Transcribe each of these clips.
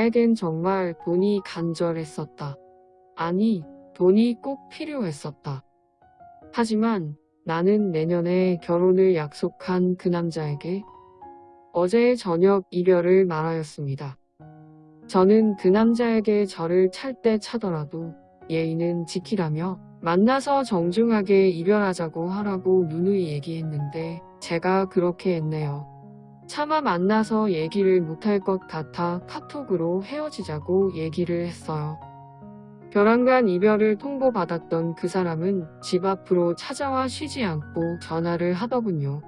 나에겐 정말 돈이 간절했었다. 아니, 돈이 꼭 필요했었다. 하지만 나는 내년에 결혼을 약속한 그 남자에게 어제 저녁 이별을 말하였습니다. 저는 그 남자에게 저를 찰 때 차더라도 예의는 지키라며 만나서 정중하게 이별하자고 하라고 누누이 얘기했는데 제가 그렇게 했네요. 차마 만나서 얘기를 못할 것 같아 카톡으로 헤어지자고 얘기를 했어요. 벼랑간 이별을 통보받았던 그 사람은 집 앞으로 찾아와 쉬지 않고 전화를 하더군요.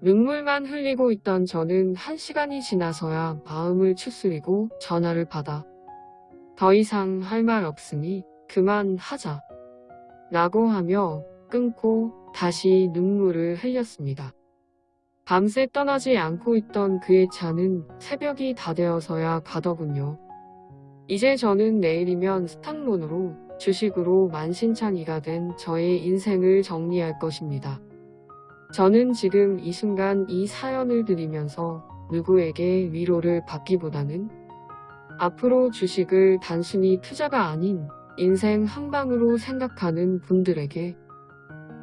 눈물만 흘리고 있던 저는 한 시간이 지나서야 마음을 추스리고 전화를 받아 더 이상 할 말 없으니 그만 하자 라고 하며 끊고 다시 눈물을 흘렸습니다. 밤새 떠나지 않고 있던 그의 차는 새벽이 다 되어서야 가더군요. 이제 저는 내일이면 스탁론으로 주식으로 만신창이가 된 저의 인생을 정리할 것입니다. 저는 지금 이 순간 이 사연을 들으면서 누구에게 위로를 받기보다는 앞으로 주식을 단순히 투자가 아닌 인생 한 방으로 생각하는 분들에게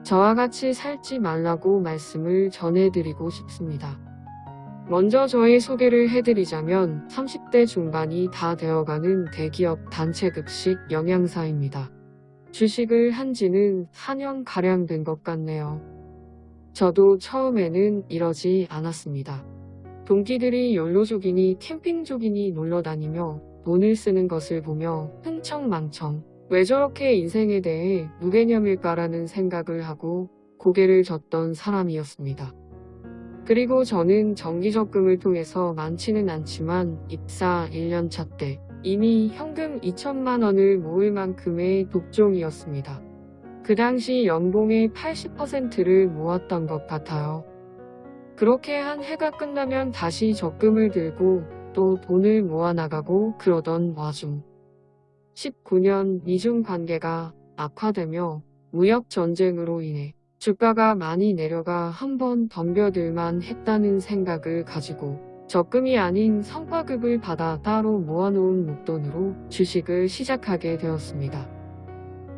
저와 같이 살지 말라고 말씀을 전해드리고 싶습니다. 먼저 저의 소개를 해드리자면 30대 중반이 다 되어가는 대기업 단체급식 영양사입니다. 주식을 한 지는 4년가량 된 것 같네요. 저도 처음에는 이러지 않았습니다. 동기들이 연로족이니 캠핑족이니 놀러다니며 돈을 쓰는 것을 보며 흥청망청 왜 저렇게 인생에 대해 무개념일까라는 생각을 하고 고개를 젓던 사람이었습니다. 그리고 저는 정기적금을 통해서 많지는 않지만 입사 1년차 때 이미 현금 2천만 원을 모을 만큼의 독종이었습니다. 그 당시 연봉의 80%를 모았던 것 같아요. 그렇게 한 해가 끝나면 다시 적금을 들고 또 돈을 모아나가고 그러던 와중 19년 미중 관계가 악화되며 무역 전쟁으로 인해 주가가 많이 내려가 한 번 덤벼들만 했다는 생각을 가지고 적금이 아닌 성과급을 받아 따로 모아놓은 목돈으로 주식을 시작하게 되었습니다.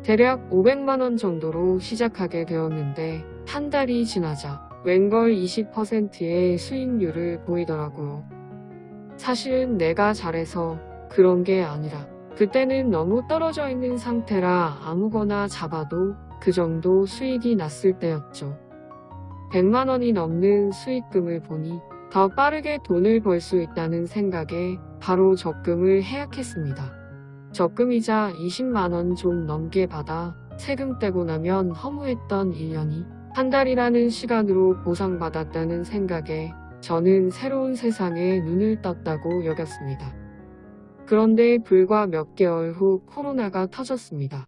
대략 500만원 정도로 시작하게 되었는데 한 달이 지나자 웬걸 20%의 수익률을 보이더라고요. 사실은 내가 잘해서 그런 게 아니라 그때는 너무 떨어져 있는 상태라 아무거나 잡아도 그 정도 수익이 났을 때였죠. 100만원이 넘는 수익금을 보니 더 빠르게 돈을 벌 수 있다는 생각에 바로 적금을 해약했습니다. 적금이자 20만원 좀 넘게 받아 세금 떼고 나면 허무했던 1년이 한 달이라는 시간으로 보상받았다는 생각에 저는 새로운 세상에 눈을 떴다고 여겼습니다. 그런데 불과 몇 개월 후 코로나가 터졌습니다.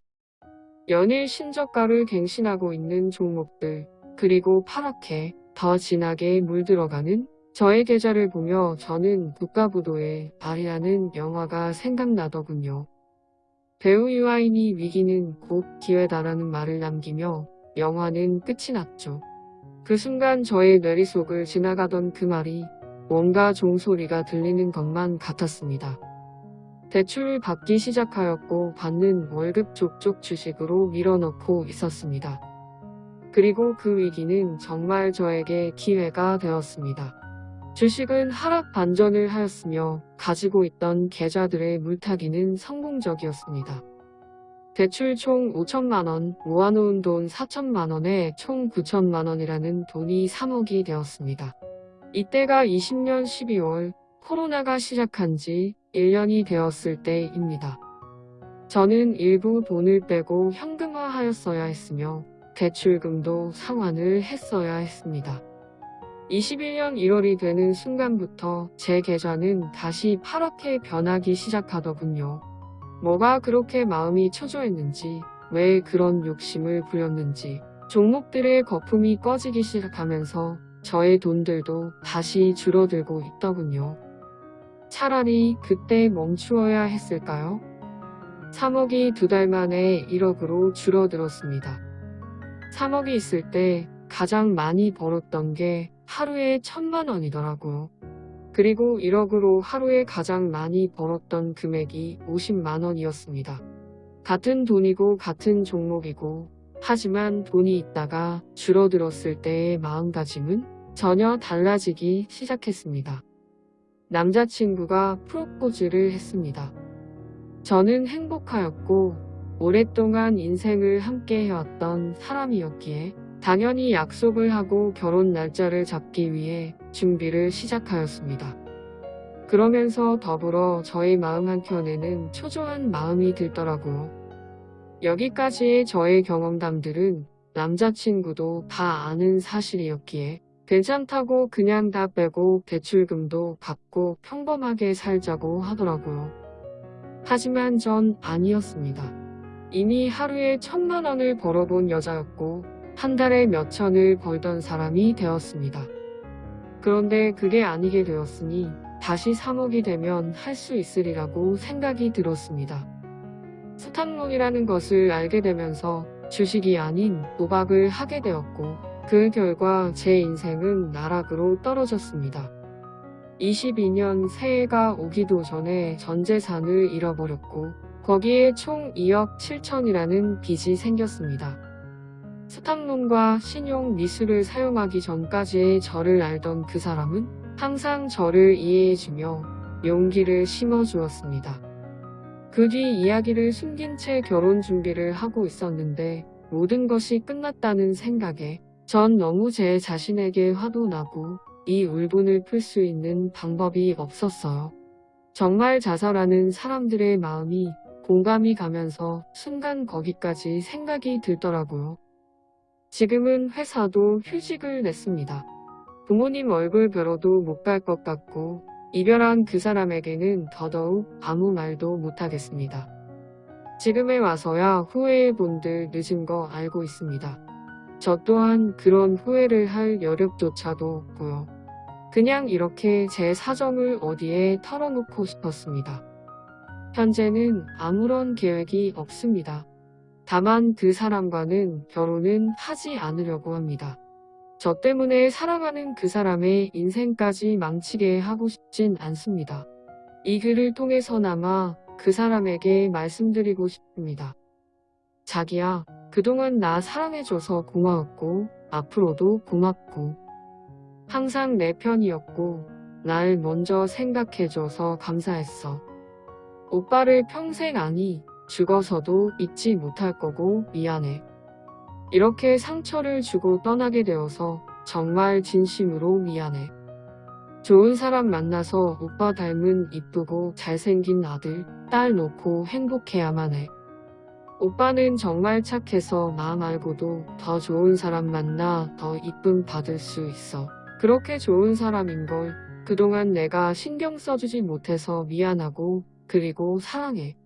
연일 신저가를 갱신하고 있는 종목들 그리고 파랗게 더 진하게 물들어가는 저의 계좌를 보며 저는 국가부도의 발이라는 영화가 생각나더군요. 배우 유아인이 위기는 곧 기회다라는 말을 남기며 영화는 끝이 났죠. 그 순간 저의 뇌리 속을 지나가던 그 말이 뭔가 종소리가 들리는 것만 같았습니다. 대출을 받기 시작하였고 받는 월급 족족 주식으로 밀어넣고 있었습니다. 그리고 그 위기는 정말 저에게 기회가 되었습니다. 주식은 하락 반전을 하였으며 가지고 있던 계좌들의 물타기는 성공적이었습니다. 대출 총 5천만원, 모아놓은 돈 4천만원에 총 9천만원이라는 돈이 3억이 되었습니다. 이때가 20년 12월 코로나가 시작한 지 1년이 되었을 때입니다. 저는 일부 돈을 빼고 현금화하였어야 했으며 대출금도 상환을 했어야 했습니다. 21년 1월이 되는 순간부터 제 계좌는 다시 파랗게 변하기 시작하더군요. 뭐가 그렇게 마음이 초조했는지 왜 그런 욕심을 부렸는지 종목들의 거품이 꺼지기 시작하면서 저의 돈들도 다시 줄어들고 있더군요. 차라리 그때 멈추어야 했을까요? 3억이 두 달 만에 1억으로 줄어들었습니다. 3억이 있을 때 가장 많이 벌었던 게 하루에 천만 원이더라고요. 그리고 1억으로 하루에 가장 많이 벌었던 금액이 50만 원이었습니다. 같은 돈이고 같은 종목이고 하지만 돈이 있다가 줄어들었을 때의 마음가짐은 전혀 달라지기 시작했습니다. 남자친구가 프로포즈를 했습니다. 저는 행복하였고 오랫동안 인생을 함께 해왔던 사람이었기에 당연히 약속을 하고 결혼 날짜를 잡기 위해 준비를 시작하였습니다. 그러면서 더불어 저의 마음 한켠에는 초조한 마음이 들더라고요. 여기까지의 저의 경험담들은 남자친구도 다 아는 사실이었기에 괜찮다고 그냥 다 빼고 대출금도 받고 평범하게 살자고 하더라고요. 하지만 전 아니었습니다. 이미 하루에 천만 원을 벌어본 여자였고 한 달에 몇 천을 벌던 사람이 되었습니다. 그런데 그게 아니게 되었으니 다시 3억이 되면 할 수 있으리라고 생각이 들었습니다. 수탁론이라는 것을 알게 되면서 주식이 아닌 도박을 하게 되었고 그 결과 제 인생은 나락으로 떨어졌습니다. 22년 새해가 오기도 전에 전 재산을 잃어버렸고 거기에 총 2억 7천이라는 빚이 생겼습니다. 수탁론과 신용 미술을 사용하기 전까지의 저를 알던 그 사람은 항상 저를 이해해주며 용기를 심어주었습니다. 그 뒤 이야기를 숨긴 채 결혼 준비를 하고 있었는데 모든 것이 끝났다는 생각에 전 너무 제 자신에게 화도 나고 이 울분을 풀 수 있는 방법이 없었어요. 정말 자살하는 사람들의 마음이 공감이 가면서 순간 거기까지 생각이 들더라고요. 지금은 회사도 휴직을 냈습니다. 부모님 얼굴 뵈러도 못 갈 것 같고 이별한 그 사람에게는 더더욱 아무 말도 못하겠습니다. 지금에 와서야 후회해 본들 늦은 거 알고 있습니다. 저 또한 그런 후회를 할 여력조차도 없고요. 그냥 이렇게 제 사정을 어디에 털어놓고 싶었습니다. 현재는 아무런 계획이 없습니다. 다만 그 사람과는 결혼은 하지 않으려고 합니다. 저 때문에 사랑하는 그 사람의 인생까지 망치게 하고 싶진 않습니다. 이 글을 통해서나마 그 사람에게 말씀드리고 싶습니다. 자기야, 그동안 나 사랑해줘서 고마웠고, 앞으로도 고맙고, 항상 내 편이었고, 날 먼저 생각해줘서 감사했어. 오빠를 평생 아니, 죽어서도 잊지 못할 거고 미안해. 이렇게 상처를 주고 떠나게 되어서 정말 진심으로 미안해. 좋은 사람 만나서 오빠 닮은 이쁘고 잘생긴 아들, 딸 놓고 행복해야만 해. 오빠는 정말 착해서 나 말고도 더 좋은 사람 만나 더 이쁨 받을 수 있어. 그렇게 좋은 사람인걸 그동안 내가 신경 써주지 못해서 미안하고 그리고 사랑해.